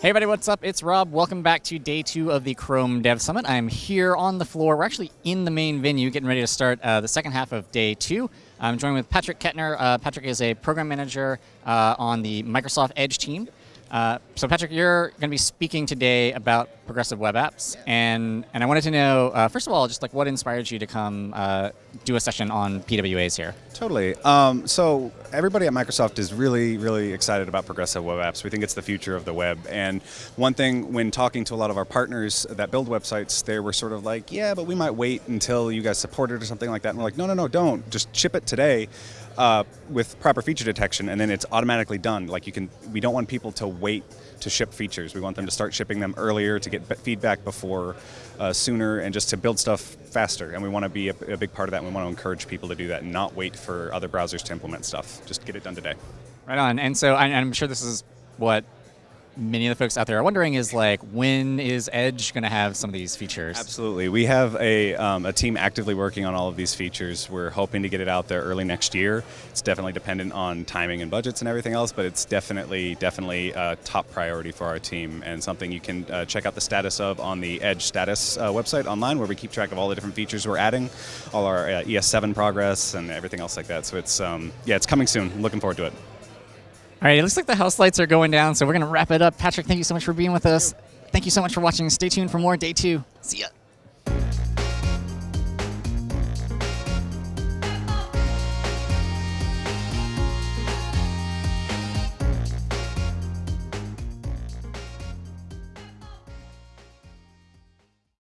Hey everybody, what's up? It's Rob. Welcome back to day two of the Chrome Dev Summit. I'm here on the floor. We're actually in the main venue, getting ready to start uh, the second half of day two. I'm joined with Patrick Kettner. Uh, Patrick is a program manager uh, on the Microsoft Edge team. Uh, so Patrick, you're going to be speaking today about progressive web apps, and and I wanted to know uh, first of all, just like what inspired you to come uh, do a session on PWAs here. Totally. Um, so everybody at Microsoft is really, really excited about progressive web apps. We think it's the future of the web. And one thing, when talking to a lot of our partners that build websites, they were sort of like, "Yeah, but we might wait until you guys support it or something like that." And we're like, "No, no, no, don't. Just ship it today." Uh, with proper feature detection, and then it's automatically done. Like you can, we don't want people to wait to ship features. We want them to start shipping them earlier to get feedback before, uh, sooner, and just to build stuff faster. And we want to be a, a, big part of that. And we want to encourage people to do that and not wait for other browsers to implement stuff. Just get it done today. Right on. And so I'm sure this is what many of the folks out there are wondering is like, when is Edge going to have some of these features? Absolutely. We have a, um, a team actively working on all of these features. We're hoping to get it out there early next year. It's definitely dependent on timing and budgets and everything else, but it's definitely, definitely a top priority for our team and something you can uh, check out the status of on the Edge status uh, website online where we keep track of all the different features we're adding, all our uh, ES7 progress and everything else like that. So it's, um, yeah, it's coming soon. Looking forward to it. All right, it looks like the house lights are going down, so we're going to wrap it up. Patrick, thank you so much for being with us. Thank you so much for watching. Stay tuned for more day two. See ya.